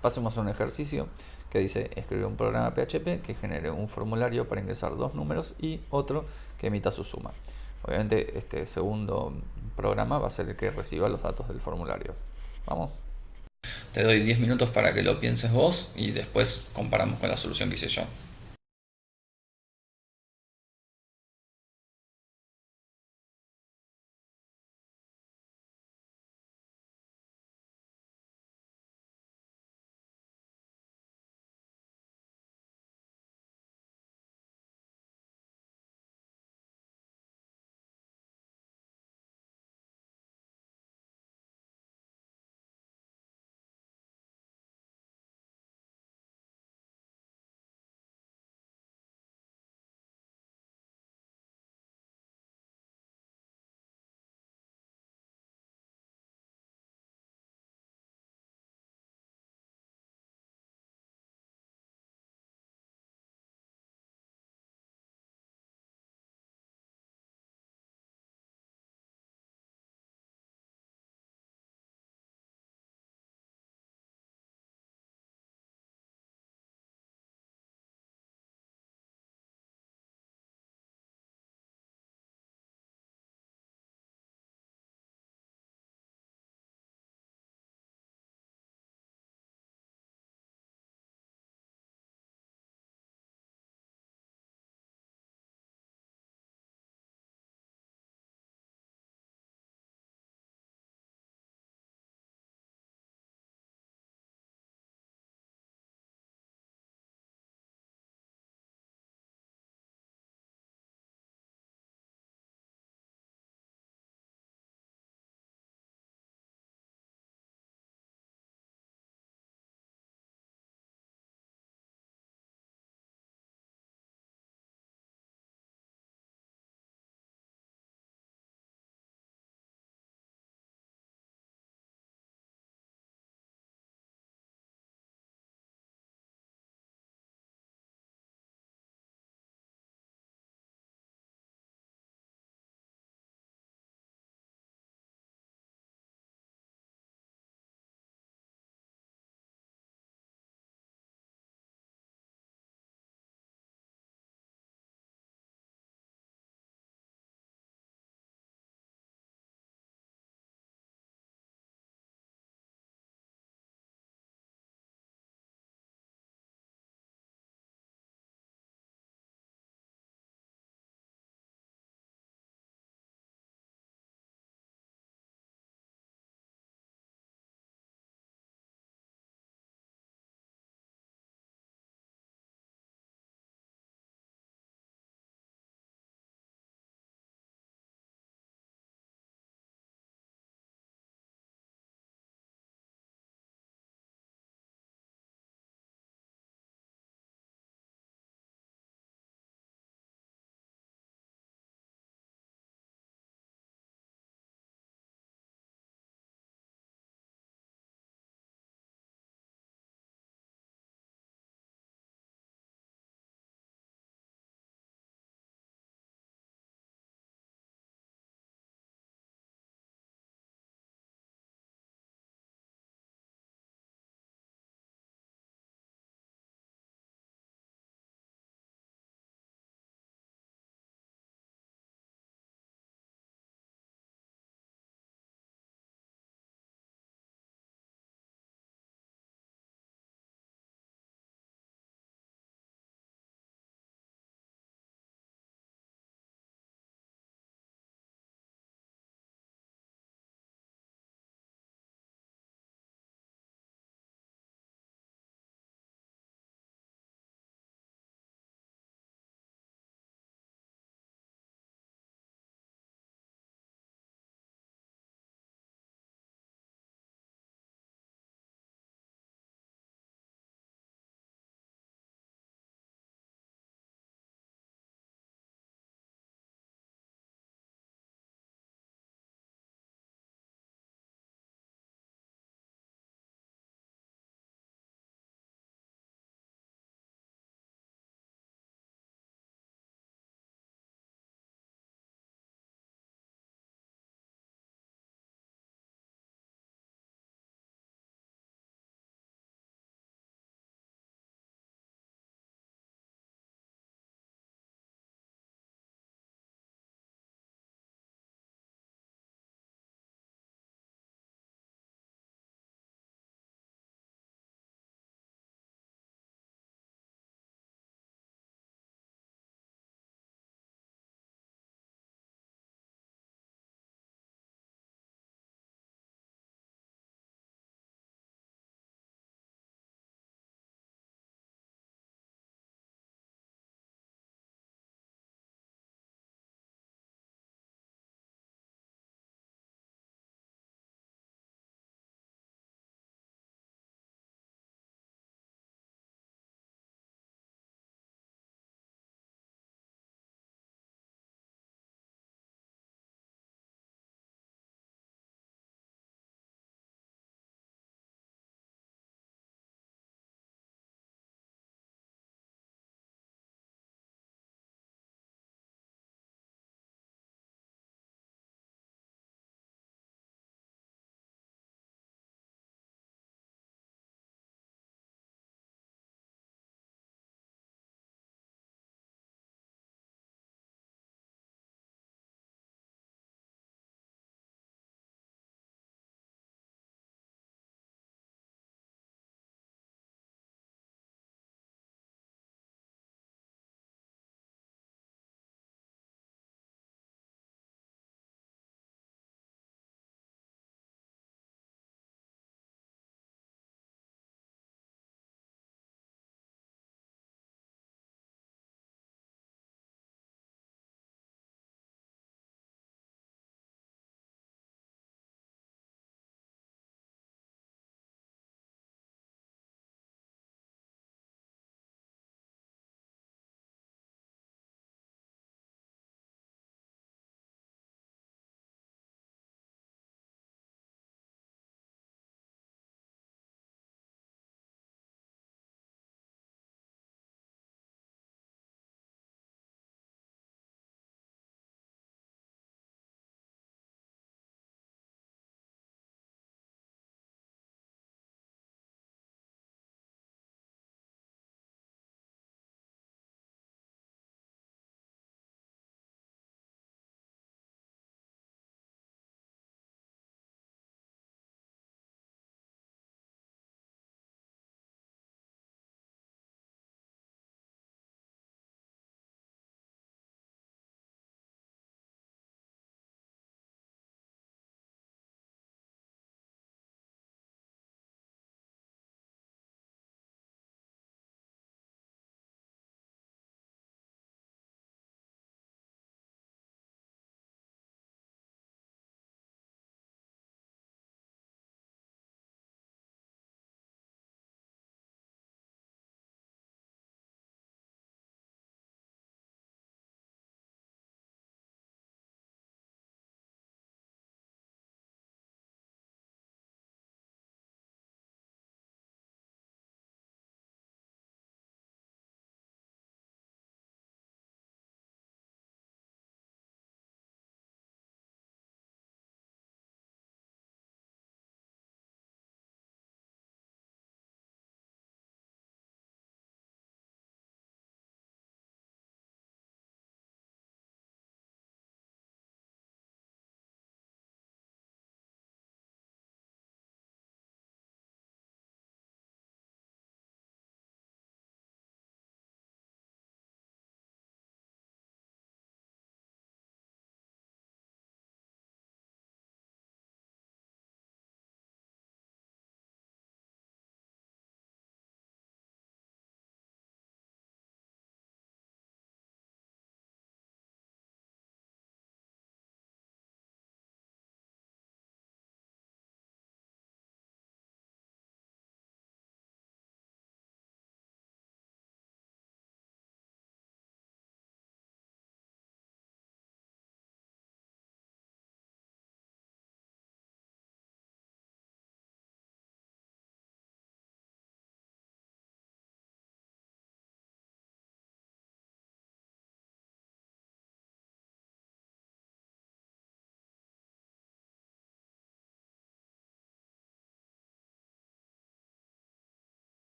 Pasemos a un ejercicio que dice escribe un programa PHP que genere un formulario para ingresar dos números y otro que emita su suma. Obviamente este segundo programa va a ser el que reciba los datos del formulario. Vamos. Te doy 10 minutos para que lo pienses vos y después comparamos con la solución que hice yo.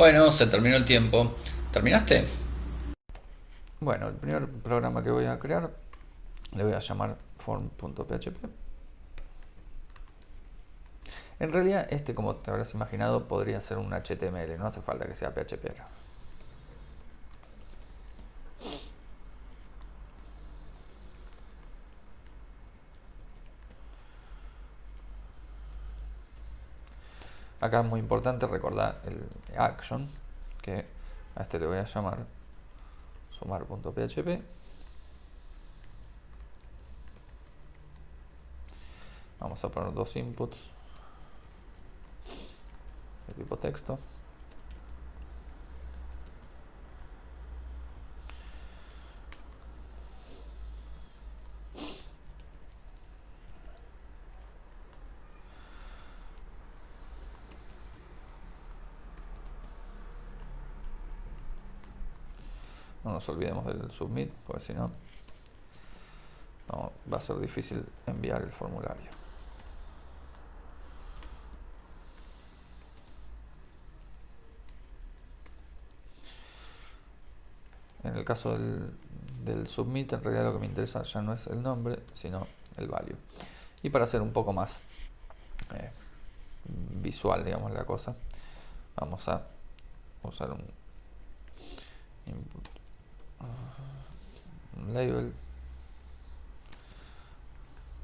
Bueno, se terminó el tiempo. ¿Terminaste? Bueno, el primer programa que voy a crear le voy a llamar form.php. En realidad, este, como te habrás imaginado, podría ser un HTML, no hace falta que sea PHP. Acá es muy importante recordar el action, que a este le voy a llamar sumar.php. Vamos a poner dos inputs de tipo texto. No nos olvidemos del submit, porque si no, no va a ser difícil enviar el formulario. En el caso del, submit, en realidad lo que me interesa ya no es el nombre, sino el value. Y para hacer un poco más eh, visual, digamos, la cosa, vamos a usar un label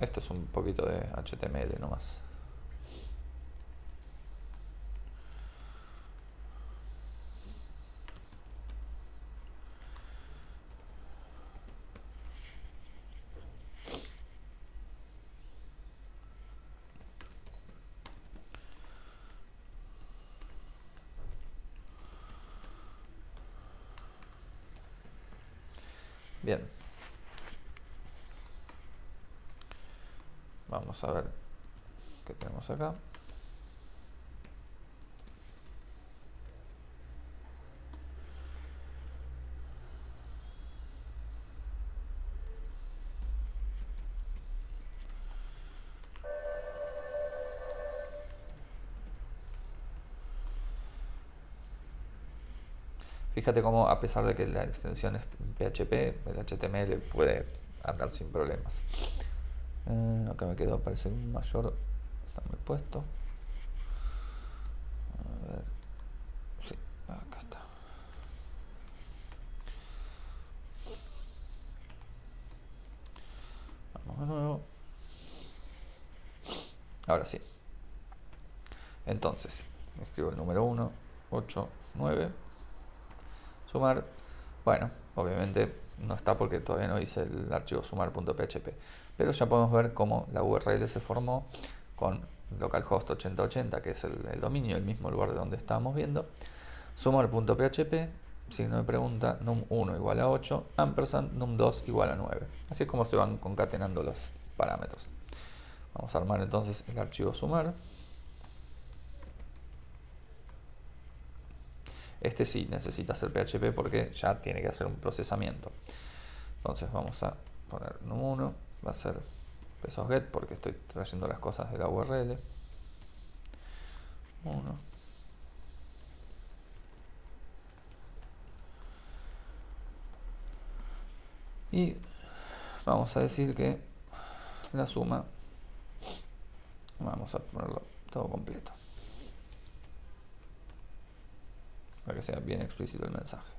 esto es un poquito de HTML nomás Bien. Vamos a ver qué tenemos acá. Fíjate cómo a pesar de que la extensión es PHP, el HTML puede andar sin problemas. Eh, acá me quedó, parece un mayor, está muy puesto. A ver, sí, acá está. Vamos de nuevo. Ahora sí. Entonces, escribo el número 1, 8, 9 sumar, bueno, obviamente no está porque todavía no hice el archivo sumar.php, pero ya podemos ver cómo la URL se formó con localhost 8080, que es el, dominio, el mismo lugar de donde estábamos viendo, sumar.php, signo de pregunta, num1 igual a 8, ampersand num2 igual a 9. Así es como se van concatenando los parámetros. Vamos a armar entonces el archivo sumar. Este sí necesita ser PHP porque ya tiene que hacer un procesamiento. Entonces vamos a poner num1, va a ser pesos get porque estoy trayendo las cosas de la URL. 1. Y vamos a decir que la suma, vamos a ponerlo todo completo. Para que sea bien explícito el mensaje.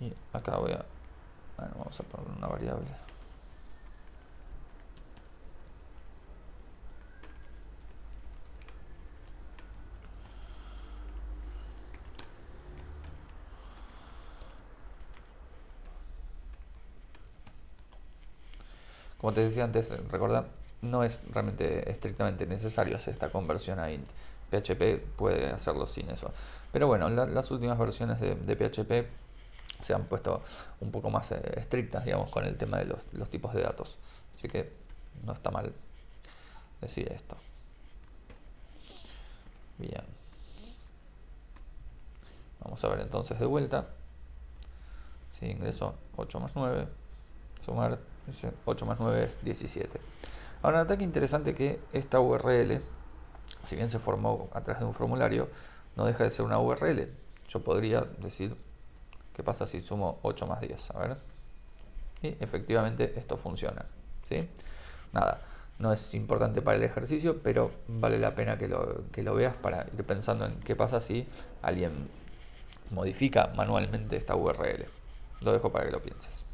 Y acá voy a, bueno, vamos a poner una variable. Como te decía antes, recuerda, no es realmente estrictamente necesario hacer esta conversión a int. PHP puede hacerlo sin eso. Pero bueno, las últimas versiones de, PHP se han puesto un poco más eh, estrictas, digamos, con el tema de los, los tipos de datos. Así que no está mal decir esto. Bien. Vamos a ver entonces de vuelta. Si ingreso 8 más 9, sumar 8 más 9 es 17. Ahora, nota que interesante que esta URL, si bien se formó a través de un formulario, no deja de ser una URL. Yo podría decir, ¿qué pasa si sumo 8 más 10? A ver. Y efectivamente esto funciona. ¿sí? Nada, no es importante para el ejercicio, pero vale la pena que lo, que lo veas para ir pensando en qué pasa si alguien modifica manualmente esta URL. Lo dejo para que lo pienses.